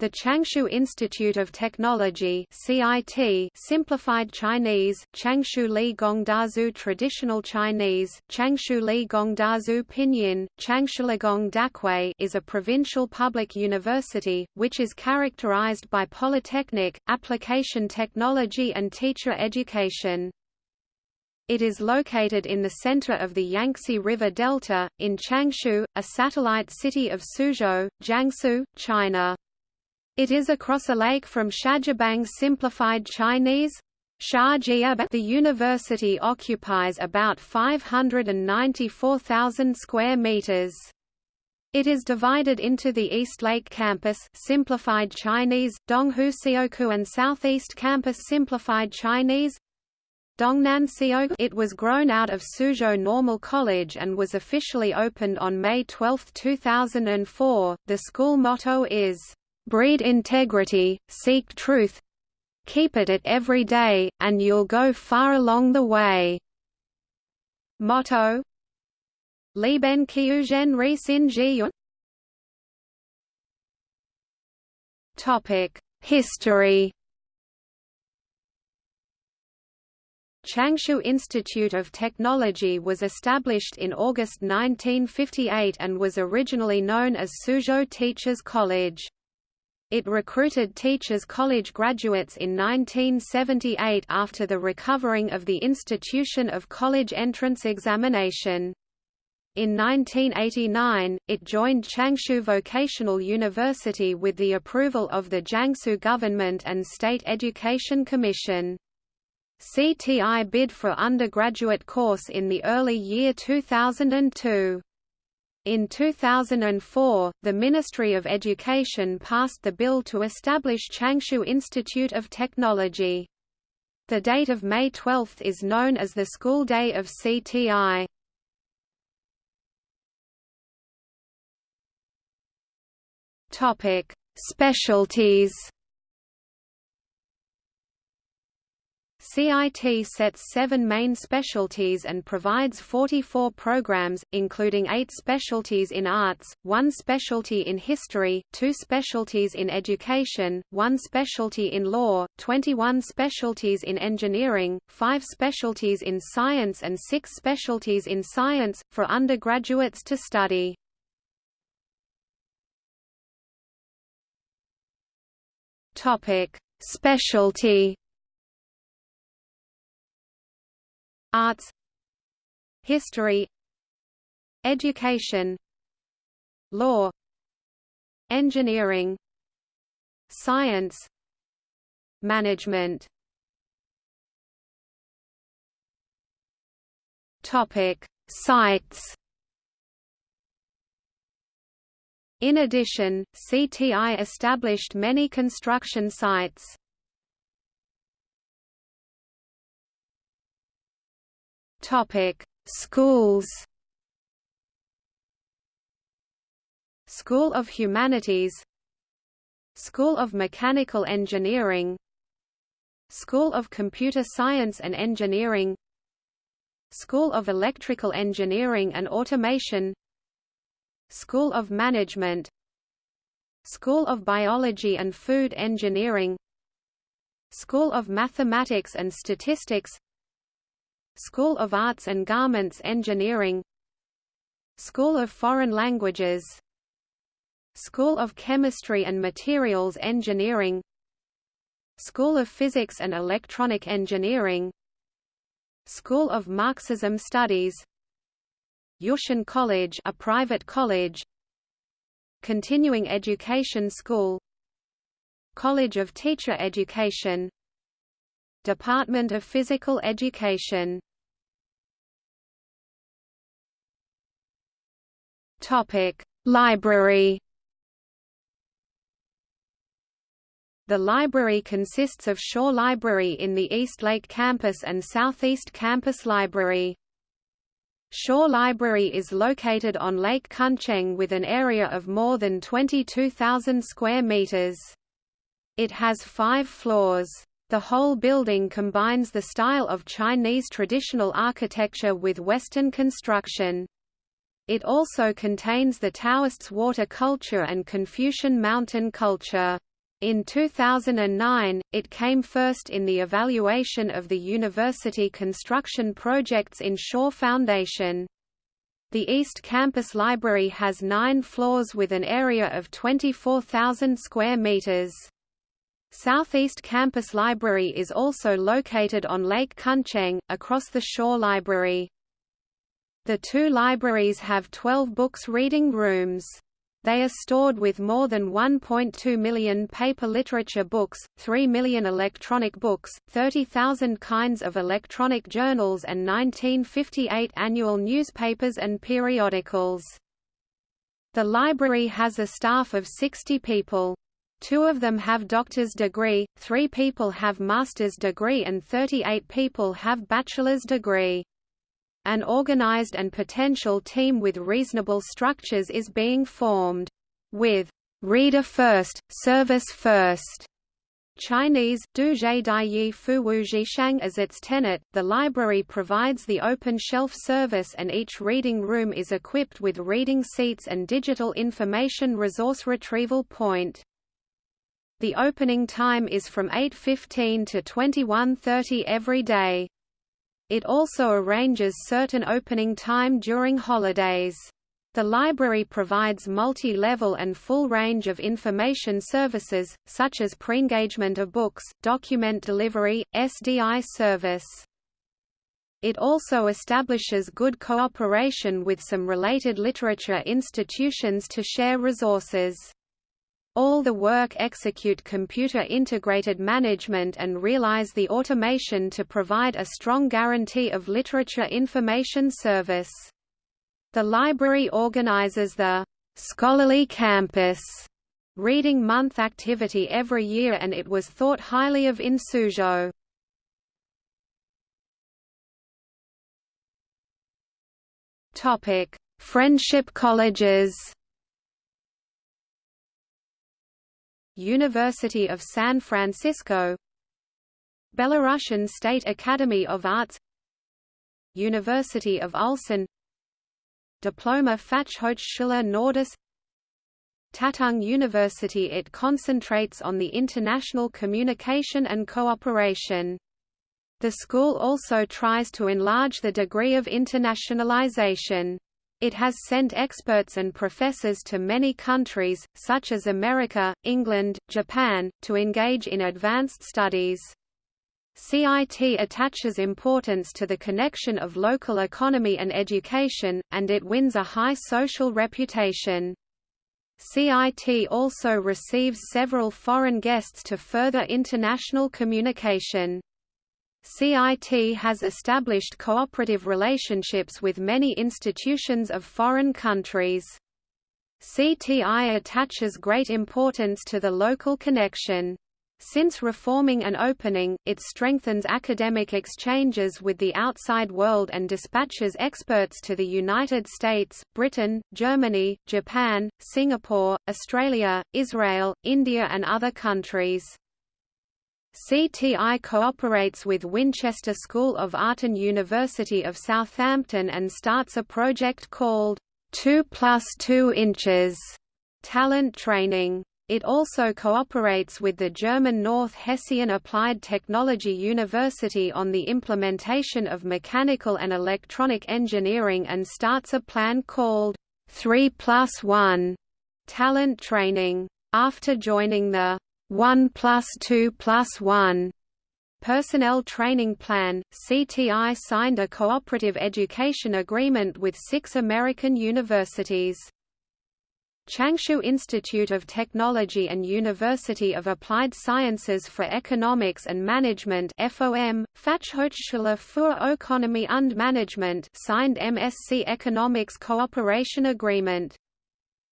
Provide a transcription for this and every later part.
The Changshu Institute of Technology (CIT), simplified Chinese, Changshu Li Gongdazu Traditional Chinese, Changshu Li Gongdazu Pinyin, Changshuligong Dakui is a provincial public university which is characterized by polytechnic, application technology and teacher education. It is located in the center of the Yangtze River Delta, in Changshu, a satellite city of Suzhou, Jiangsu, China. It is across a lake from Shajiabang Simplified Chinese. The university occupies about 594,000 square meters. It is divided into the East Lake Campus Simplified Chinese, Donghu Sioku and Southeast Campus Simplified Chinese, Dongnan Sioku. It was grown out of Suzhou Normal College and was officially opened on May 12, 2004. The school motto is breed integrity, seek truth, keep it at every day, and you'll go far along the way. Motto Liben Kyuzhen Ri Sin Ji Topic History Changshu Institute of Technology was established in August 1958 and was originally known as Suzhou Teachers College. It recruited Teachers College graduates in 1978 after the recovering of the institution of college entrance examination. In 1989, it joined Changshu Vocational University with the approval of the Jiangsu government and State Education Commission. CTI bid for undergraduate course in the early year 2002. In 2004, the Ministry of Education passed the bill to establish Changshu Institute of Technology. The date of May 12 is known as the school day of CTI. Topic: Specialties CIT sets seven main specialties and provides 44 programs, including eight specialties in arts, one specialty in history, two specialties in education, one specialty in law, 21 specialties in engineering, five specialties in science and six specialties in science, for undergraduates to study. Specialty Arts History Education Law Engineering Science Management Topic Sites In addition, CTI established many construction sites. Topic: Schools. School of Humanities School of Mechanical Engineering School of Computer Science and Engineering School of Electrical Engineering and Automation School of Management School of Biology and Food Engineering School of Mathematics and Statistics School of Arts and Garments Engineering. School of Foreign Languages. School of Chemistry and Materials Engineering. School of Physics and Electronic Engineering. School of Marxism Studies. Yushan College a private college. Continuing Education School. College of Teacher Education. Department of Physical Education Topic: Library. The library consists of Shaw Library in the East Lake Campus and Southeast Campus Library. Shaw Library is located on Lake Kuncheng with an area of more than 22,000 square meters. It has five floors. The whole building combines the style of Chinese traditional architecture with Western construction. It also contains the Taoists' water culture and Confucian mountain culture. In 2009, it came first in the evaluation of the university construction projects in Shaw Foundation. The East Campus Library has nine floors with an area of 24,000 square meters. Southeast Campus Library is also located on Lake Kuncheng, across the Shaw Library. The two libraries have 12 books reading rooms. They are stored with more than 1.2 million paper literature books, 3 million electronic books, 30,000 kinds of electronic journals and 1958 annual newspapers and periodicals. The library has a staff of 60 people. Two of them have doctor's degree, three people have master's degree and 38 people have bachelor's degree. An organized and potential team with reasonable structures is being formed. With reader first, service first, Chinese, Duzhe Daiyi Fu Shang as its tenet, the library provides the open shelf service and each reading room is equipped with reading seats and digital information resource retrieval point. The opening time is from 8.15 to 21.30 every day. It also arranges certain opening time during holidays. The library provides multi-level and full range of information services, such as pre-engagement of books, document delivery, SDI service. It also establishes good cooperation with some related literature institutions to share resources. All the work execute computer-integrated management and realize the automation to provide a strong guarantee of literature information service. The library organizes the Scholarly Campus Reading Month activity every year and it was thought highly of in Suzhou. Friendship colleges University of San Francisco Belarusian State Academy of Arts University of Ulsan Diploma Fachhochschule Nordis Tatung University It concentrates on the international communication and cooperation. The school also tries to enlarge the degree of internationalization. It has sent experts and professors to many countries, such as America, England, Japan, to engage in advanced studies. CIT attaches importance to the connection of local economy and education, and it wins a high social reputation. CIT also receives several foreign guests to further international communication. CIT has established cooperative relationships with many institutions of foreign countries. CTI attaches great importance to the local connection. Since reforming and opening, it strengthens academic exchanges with the outside world and dispatches experts to the United States, Britain, Germany, Japan, Singapore, Australia, Israel, India and other countries. CTI cooperates with Winchester School of Art and University of Southampton and starts a project called 2 plus 2 inches talent training. It also cooperates with the German North Hessian Applied Technology University on the implementation of mechanical and electronic engineering and starts a plan called 3 plus 1 talent training. After joining the 1 plus 2 plus 1 Personnel Training Plan, CTI signed a cooperative education agreement with six American universities. Changshu Institute of Technology and University of Applied Sciences for Economics and Management FOM, Fachhochschule für Ökonomie und Management signed MSc Economics Cooperation Agreement.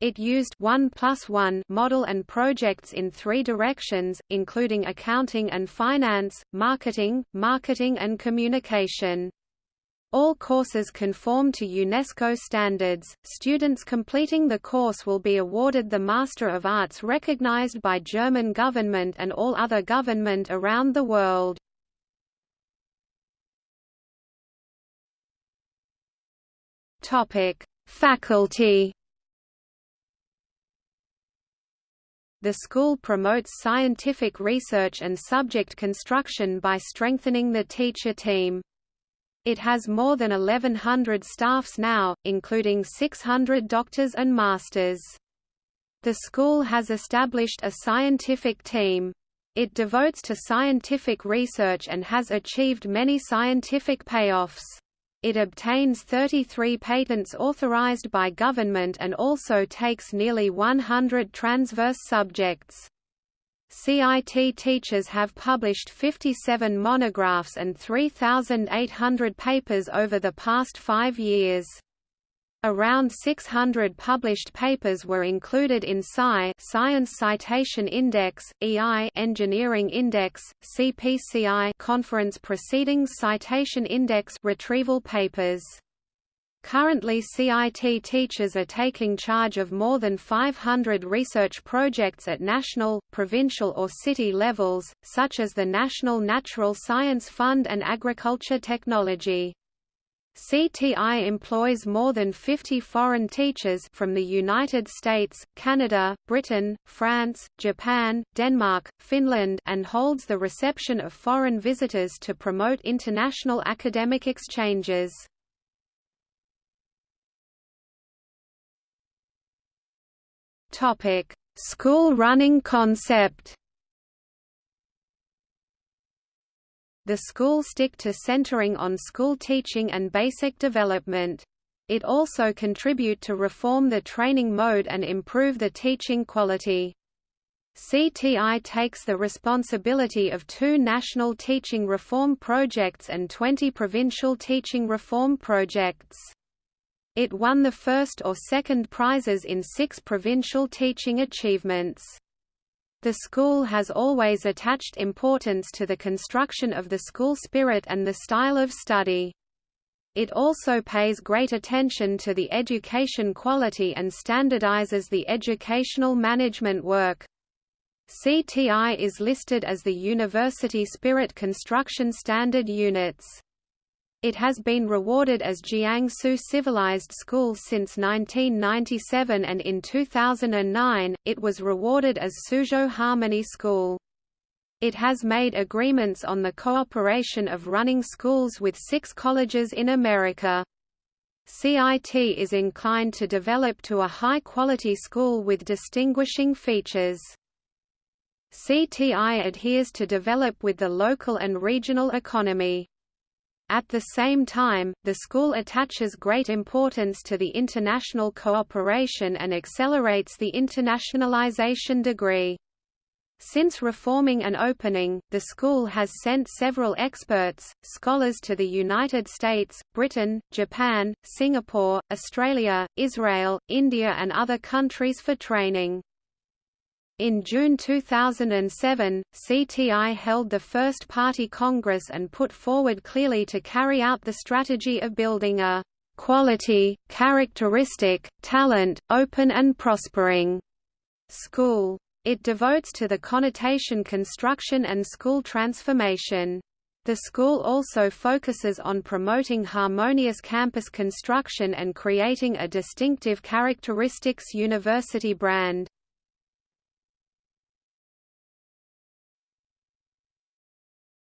It used 1 plus 1 model and projects in three directions, including accounting and finance, marketing, marketing and communication. All courses conform to UNESCO standards. Students completing the course will be awarded the Master of Arts recognized by German government and all other government around the world. Topic: Faculty The school promotes scientific research and subject construction by strengthening the teacher team. It has more than 1,100 staffs now, including 600 doctors and masters. The school has established a scientific team. It devotes to scientific research and has achieved many scientific payoffs. It obtains 33 patents authorized by government and also takes nearly 100 transverse subjects. CIT teachers have published 57 monographs and 3,800 papers over the past five years. Around 600 published papers were included in SCI Science Citation Index, EI Engineering Index, CPCI Conference Proceedings Citation Index retrieval papers. Currently CIT teachers are taking charge of more than 500 research projects at national, provincial or city levels, such as the National Natural Science Fund and Agriculture Technology. CTI employs more than 50 foreign teachers from the United States, Canada, Britain, France, Japan, Denmark, Finland and holds the reception of foreign visitors to promote international academic exchanges. School running concept. The school stick to centering on school teaching and basic development. It also contribute to reform the training mode and improve the teaching quality. CTI takes the responsibility of two national teaching reform projects and 20 provincial teaching reform projects. It won the first or second prizes in six provincial teaching achievements. The school has always attached importance to the construction of the school spirit and the style of study. It also pays great attention to the education quality and standardizes the educational management work. CTI is listed as the University Spirit Construction Standard Units. It has been rewarded as Jiangsu Civilized School since 1997 and in 2009, it was rewarded as Suzhou Harmony School. It has made agreements on the cooperation of running schools with six colleges in America. CIT is inclined to develop to a high-quality school with distinguishing features. CTI adheres to develop with the local and regional economy. At the same time, the school attaches great importance to the international cooperation and accelerates the internationalization degree. Since reforming and opening, the school has sent several experts, scholars to the United States, Britain, Japan, Singapore, Australia, Israel, India and other countries for training. In June 2007, CTI held the first party congress and put forward clearly to carry out the strategy of building a quality, characteristic, talent, open and prospering school. It devotes to the connotation construction and school transformation. The school also focuses on promoting harmonious campus construction and creating a distinctive characteristics university brand.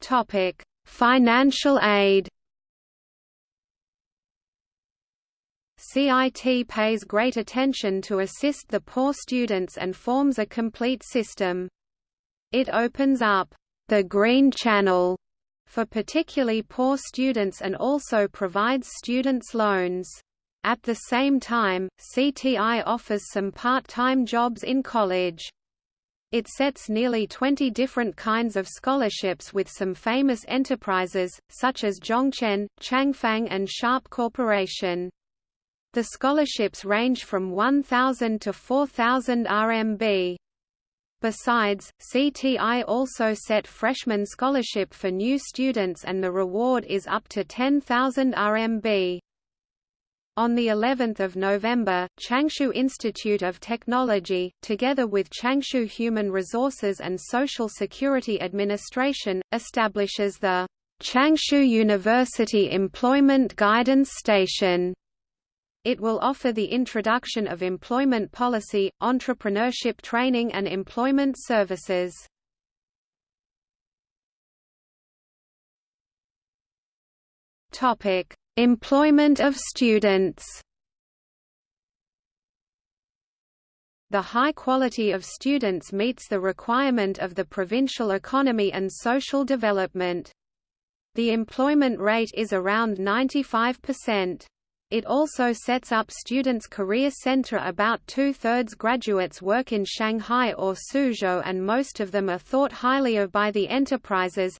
Topic: Financial aid. CIT pays great attention to assist the poor students and forms a complete system. It opens up the Green Channel for particularly poor students and also provides students loans. At the same time, CTI offers some part-time jobs in college. It sets nearly 20 different kinds of scholarships with some famous enterprises, such as Zhongchen, Changfang and Sharp Corporation. The scholarships range from 1,000 to 4,000 RMB. Besides, CTI also set freshman scholarship for new students and the reward is up to 10,000 RMB. On the 11th of November, Changshu Institute of Technology, together with Changshu Human Resources and Social Security Administration, establishes the Changshu University Employment Guidance Station It will offer the introduction of employment policy, entrepreneurship training and employment services. Topic: Employment of students. The high quality of students meets the requirement of the provincial economy and social development. The employment rate is around 95%. It also sets up Students' Career Center about two-thirds graduates work in Shanghai or Suzhou and most of them are thought highly of by the enterprises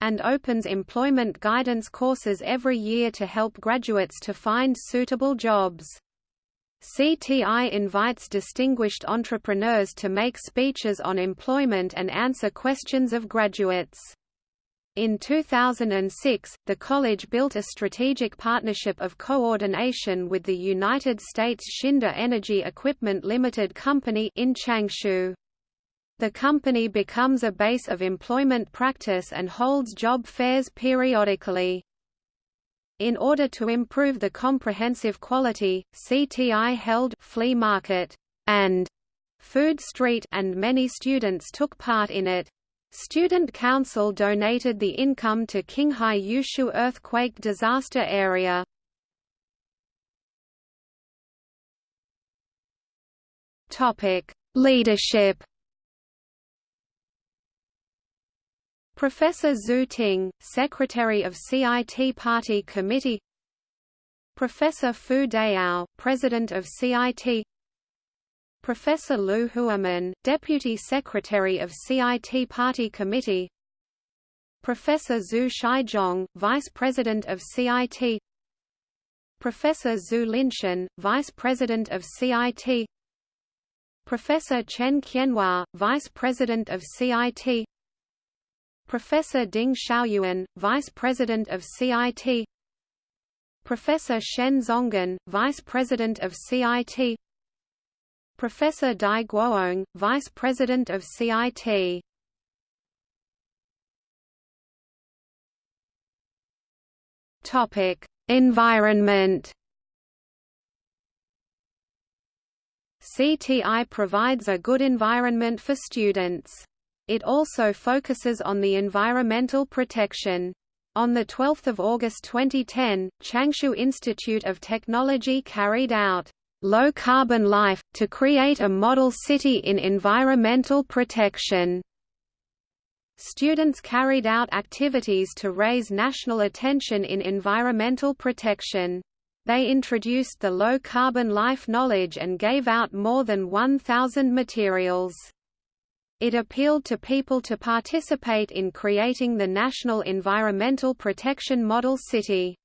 and opens employment guidance courses every year to help graduates to find suitable jobs. CTI invites distinguished entrepreneurs to make speeches on employment and answer questions of graduates. In 2006, the college built a strategic partnership of coordination with the United States Schneider Energy Equipment Limited Company in Changshu. The company becomes a base of employment practice and holds job fairs periodically. In order to improve the comprehensive quality, CTI held flea market and food street and many students took part in it. Student Council donated the income to Qinghai Yushu earthquake disaster area. Topic: Leadership. Professor Zhu Ting, Secretary of CIT Party Committee Professor Fu Dayao, President of CIT Professor Liu Huamen, Deputy Secretary of CIT Party Committee Professor Zhu Shaizhong, Vice President of CIT Professor Zhu Linshan, Vice President of CIT Professor Chen Qianhua, Vice President of CIT Professor Ding Xiaoyuan, Vice President of CIT Professor Shen Zonggan, Vice President of CIT Professor Dai Guoong, Vice President of CIT. Topic: Environment. CTI provides a good environment for students. It also focuses on the environmental protection. On 12 August 2010, Changshu Institute of Technology carried out Low Carbon Life, to create a model city in environmental protection. Students carried out activities to raise national attention in environmental protection. They introduced the low carbon life knowledge and gave out more than 1,000 materials. It appealed to people to participate in creating the National Environmental Protection Model City.